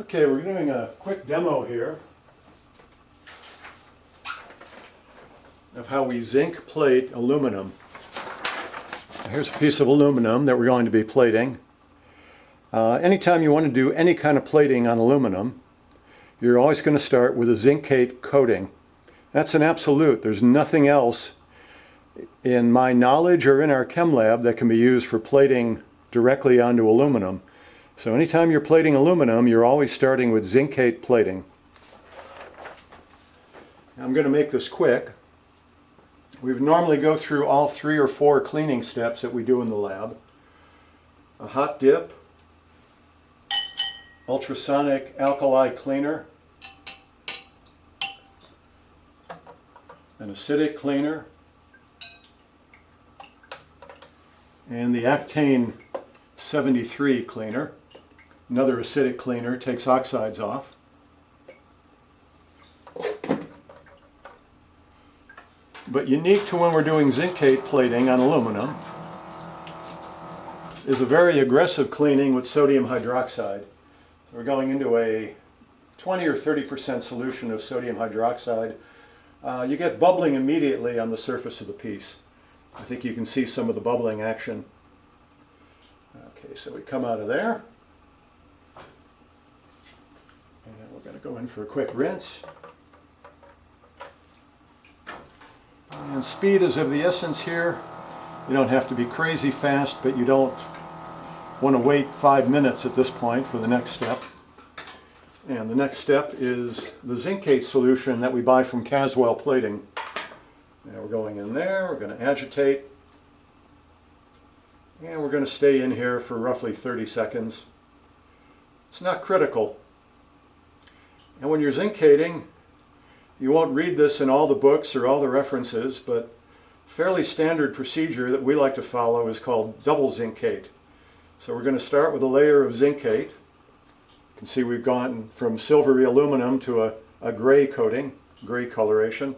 Okay, we're doing a quick demo here of how we zinc plate aluminum. Here's a piece of aluminum that we're going to be plating. Uh, anytime you want to do any kind of plating on aluminum, you're always going to start with a zincate coating. That's an absolute. There's nothing else in my knowledge or in our chem lab that can be used for plating directly onto aluminum. So anytime you're plating aluminum, you're always starting with zincate plating. I'm going to make this quick. We normally go through all three or four cleaning steps that we do in the lab. A hot dip, ultrasonic alkali cleaner, an acidic cleaner, and the Actane 73 cleaner. Another acidic cleaner, takes oxides off. But unique to when we're doing zincate plating on aluminum is a very aggressive cleaning with sodium hydroxide. We're going into a 20 or 30% solution of sodium hydroxide. Uh, you get bubbling immediately on the surface of the piece. I think you can see some of the bubbling action. Okay, so we come out of there. And we're going to go in for a quick rinse. And speed is of the essence here. You don't have to be crazy fast, but you don't want to wait five minutes at this point for the next step. And the next step is the zincate solution that we buy from Caswell Plating. Now we're going in there, we're going to agitate, and we're going to stay in here for roughly 30 seconds. It's not critical. And when you're zincating, you won't read this in all the books or all the references, but fairly standard procedure that we like to follow is called double zincate. So we're going to start with a layer of zincate. You can see we've gone from silvery aluminum to a, a gray coating, gray coloration.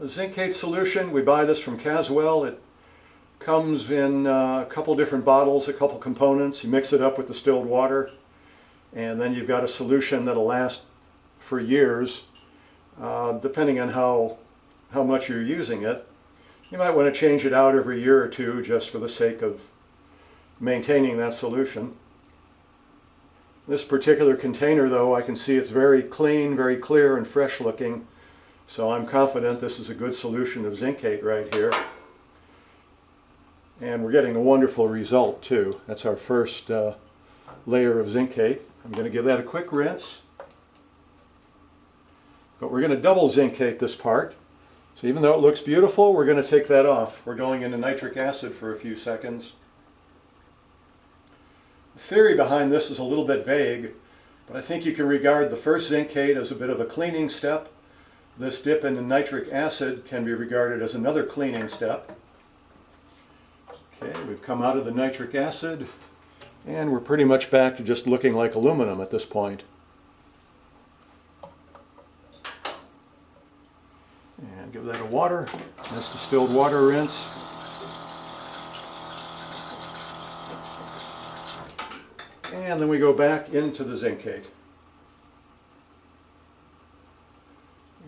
The zincate solution, we buy this from Caswell. It comes in uh, a couple different bottles, a couple components. You mix it up with distilled water, and then you've got a solution that'll last for years, uh, depending on how, how much you're using it. You might want to change it out every year or two just for the sake of maintaining that solution. This particular container though, I can see it's very clean, very clear and fresh looking. So I'm confident this is a good solution of zincate right here. And we're getting a wonderful result too. That's our first uh, layer of zincate. I'm going to give that a quick rinse. But we're going to double zincate this part. So even though it looks beautiful, we're going to take that off. We're going into nitric acid for a few seconds. The theory behind this is a little bit vague, but I think you can regard the first zincate as a bit of a cleaning step this dip into nitric acid can be regarded as another cleaning step. We've come out of the nitric acid and we're pretty much back to just looking like aluminum at this point. And give that a water, nice distilled water rinse. And then we go back into the zincate.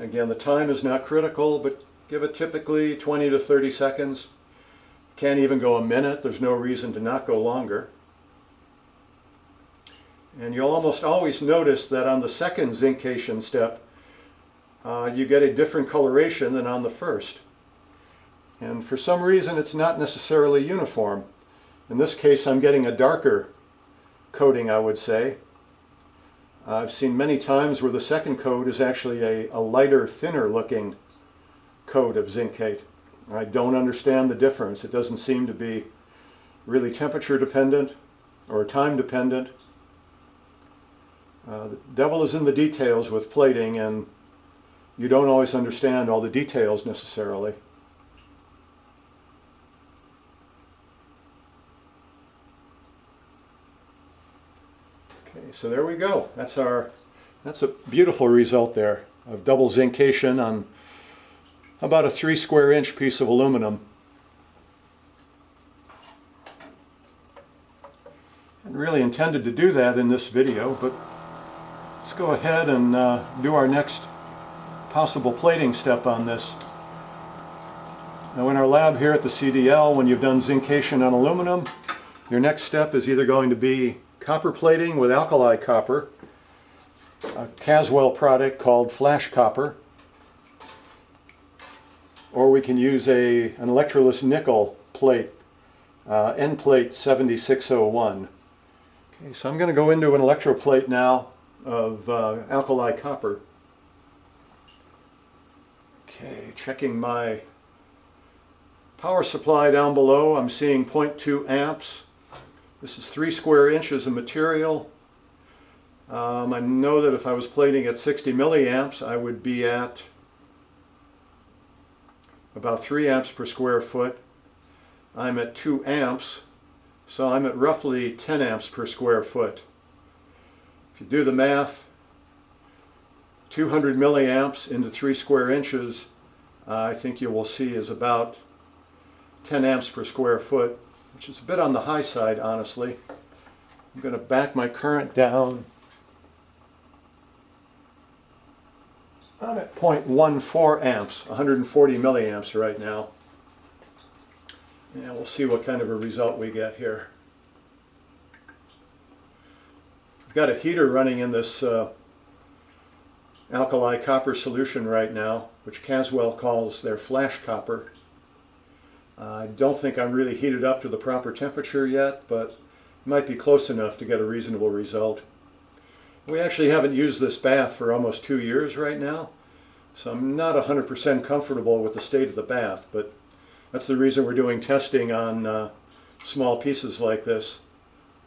Again, the time is not critical, but give it typically 20 to 30 seconds. Can't even go a minute. There's no reason to not go longer. And you'll almost always notice that on the second zincation step, uh, you get a different coloration than on the first. And for some reason, it's not necessarily uniform. In this case, I'm getting a darker coating, I would say. I've seen many times where the second coat is actually a, a lighter, thinner looking coat of zincate. I don't understand the difference. It doesn't seem to be really temperature dependent or time dependent. Uh, the devil is in the details with plating and you don't always understand all the details necessarily. Okay, so there we go. That's our, that's a beautiful result there of double zincation on about a three square inch piece of aluminum. And really intended to do that in this video, but let's go ahead and uh, do our next possible plating step on this. Now in our lab here at the CDL, when you've done zincation on aluminum, your next step is either going to be copper plating with alkali copper, a Caswell product called flash copper, or we can use a, an electroless nickel plate, uh, Enplate 7601. Okay, so I'm going to go into an electroplate now of uh, alkali copper. Okay, checking my power supply down below. I'm seeing 0.2 amps. This is three square inches of material. Um, I know that if I was plating at 60 milliamps, I would be at about 3 amps per square foot. I'm at 2 amps, so I'm at roughly 10 amps per square foot. If you do the math, 200 milliamps into 3 square inches, uh, I think you will see is about 10 amps per square foot, which is a bit on the high side, honestly. I'm going to back my current down. I'm at 0.14 amps, 140 milliamps right now. And we'll see what kind of a result we get here. I've got a heater running in this uh, alkali copper solution right now, which Caswell calls their flash copper. I don't think I'm really heated up to the proper temperature yet, but it might be close enough to get a reasonable result. We actually haven't used this bath for almost two years right now, so I'm not 100% comfortable with the state of the bath, but that's the reason we're doing testing on uh, small pieces like this.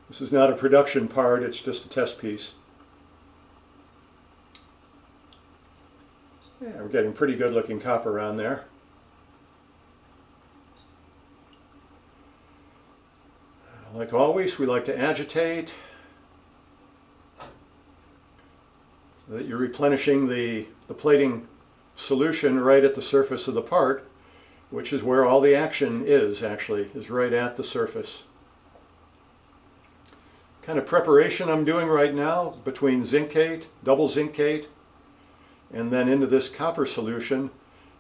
This is not a production part, it's just a test piece. Yeah, we're getting pretty good looking copper on there. Like always, we like to agitate so that you're replenishing the, the plating solution right at the surface of the part, which is where all the action is actually, is right at the surface. Kind of preparation I'm doing right now between zincate, double zincate, and then into this copper solution.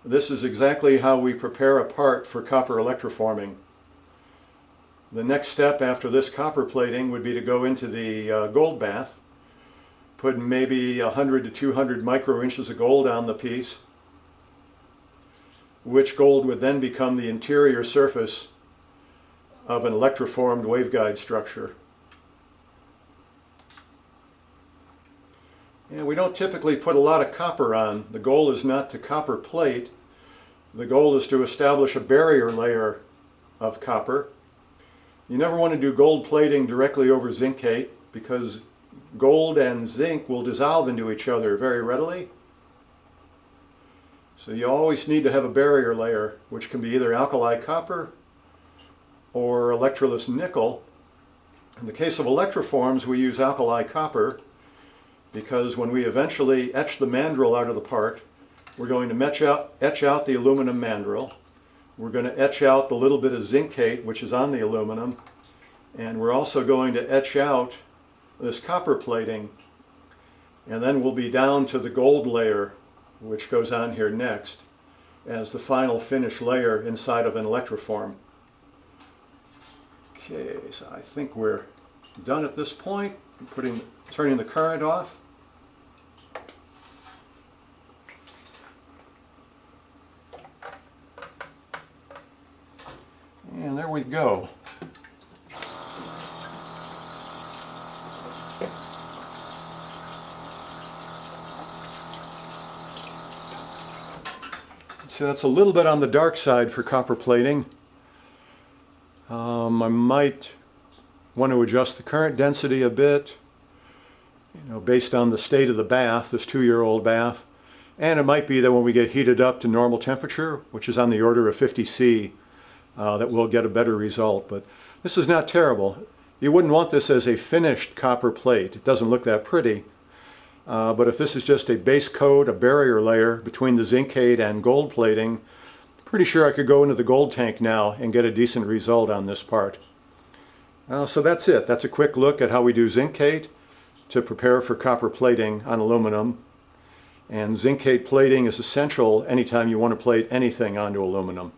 This is exactly how we prepare a part for copper electroforming. The next step after this copper plating would be to go into the uh, gold bath, put maybe 100 to 200 microinches of gold on the piece, which gold would then become the interior surface of an electroformed waveguide structure. And we don't typically put a lot of copper on. The goal is not to copper plate. The goal is to establish a barrier layer of copper. You never want to do gold plating directly over zincate because gold and zinc will dissolve into each other very readily. So you always need to have a barrier layer, which can be either alkali copper or electroless nickel. In the case of electroforms, we use alkali copper because when we eventually etch the mandrel out of the part, we're going to etch out, etch out the aluminum mandrel. We're going to etch out the little bit of zincate, which is on the aluminum. And we're also going to etch out this copper plating. And then we'll be down to the gold layer, which goes on here next, as the final finish layer inside of an electroform. Okay, so I think we're done at this point. I'm putting, turning the current off. And there we go. So that's a little bit on the dark side for copper plating. Um, I might want to adjust the current density a bit, you know, based on the state of the bath, this two-year-old bath. And it might be that when we get heated up to normal temperature, which is on the order of 50 C, uh, that we'll get a better result. But this is not terrible. You wouldn't want this as a finished copper plate. It doesn't look that pretty. Uh, but if this is just a base coat, a barrier layer between the zincate and gold plating, pretty sure I could go into the gold tank now and get a decent result on this part. Uh, so that's it. That's a quick look at how we do zincate to prepare for copper plating on aluminum. And zincate plating is essential anytime you want to plate anything onto aluminum.